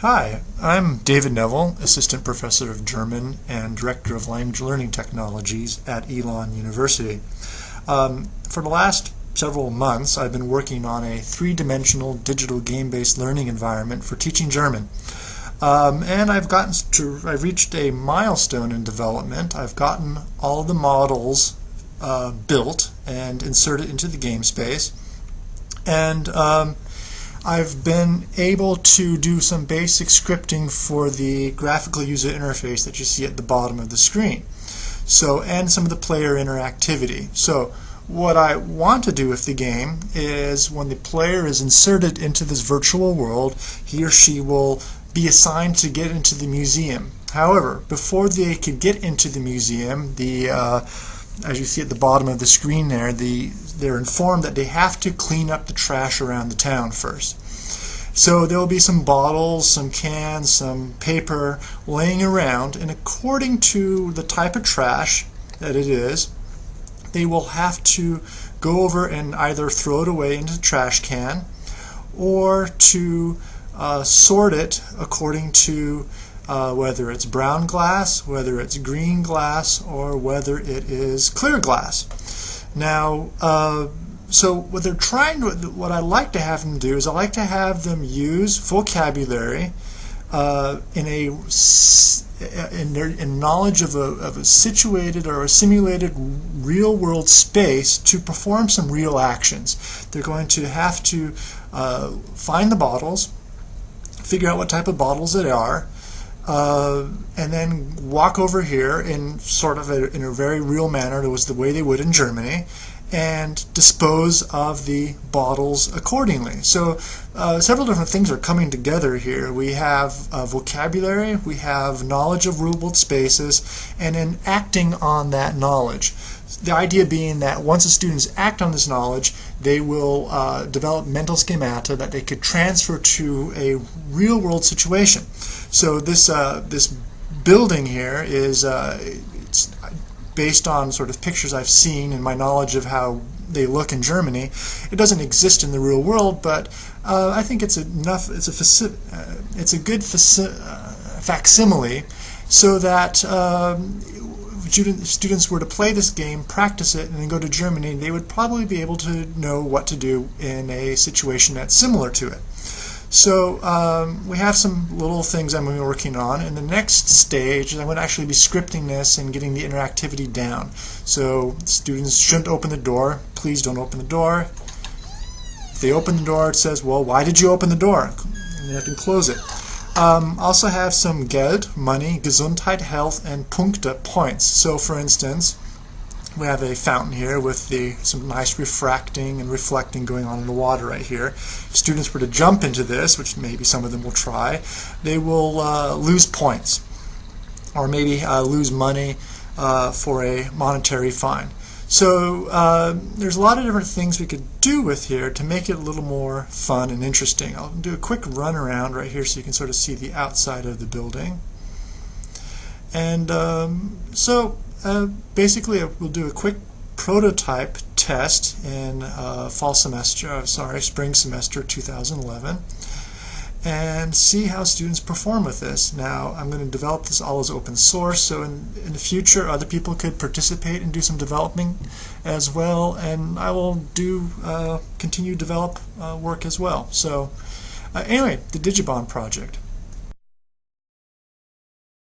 Hi, I'm David Neville, Assistant Professor of German and Director of Language Learning Technologies at Elon University. Um, for the last several months, I've been working on a three-dimensional digital game-based learning environment for teaching German. Um, and I've gotten to, I've reached a milestone in development. I've gotten all the models uh, built and inserted into the game space. And um, I've been able to do some basic scripting for the graphical user interface that you see at the bottom of the screen. So, and some of the player interactivity. So, what I want to do with the game is when the player is inserted into this virtual world, he or she will be assigned to get into the museum. However, before they can get into the museum, the uh, as you see at the bottom of the screen there, the, they're informed that they have to clean up the trash around the town first. So there will be some bottles, some cans, some paper laying around, and according to the type of trash that it is, they will have to go over and either throw it away into the trash can or to uh, sort it according to uh, whether it's brown glass, whether it's green glass, or whether it is clear glass. Now, uh, so what they're trying to, what I like to have them do is I like to have them use vocabulary uh, in a in their in knowledge of a, of a situated or a simulated real world space to perform some real actions. They're going to have to uh, find the bottles, figure out what type of bottles they are, uh, and then walk over here in sort of a, in a very real manner. It was the way they would in Germany, and dispose of the bottles accordingly. So uh, several different things are coming together here. We have uh, vocabulary, we have knowledge of real-world spaces, and then acting on that knowledge. The idea being that once the students act on this knowledge, they will uh, develop mental schemata that they could transfer to a real-world situation. So this uh, this building here is uh, it's based on sort of pictures I've seen and my knowledge of how they look in Germany. It doesn't exist in the real world, but uh, I think it's enough. It's a uh, it's a good uh, facsimile, so that um, students were to play this game, practice it, and then go to Germany, they would probably be able to know what to do in a situation that's similar to it. So um, we have some little things I'm working on. In the next stage, I'm going to actually be scripting this and getting the interactivity down. So students shouldn't open the door. Please don't open the door. If they open the door, it says, well, why did you open the door? And they have to close it. Um, also have some Geld, money, Gesundheit, health, and Punkte, points. So for instance, we have a fountain here with the some nice refracting and reflecting going on in the water right here. If students were to jump into this, which maybe some of them will try, they will uh, lose points or maybe uh, lose money uh, for a monetary fine. So uh, there's a lot of different things we could do with here to make it a little more fun and interesting. I'll do a quick run around right here so you can sort of see the outside of the building. And um, so uh, basically, we'll do a quick prototype test in uh, fall semester, uh, sorry, spring semester 2011 and see how students perform with this. Now, I'm going to develop this all as open source, so in, in the future, other people could participate and do some developing as well, and I will do uh, continue develop uh, work as well. So, uh, anyway, the Digibahn project.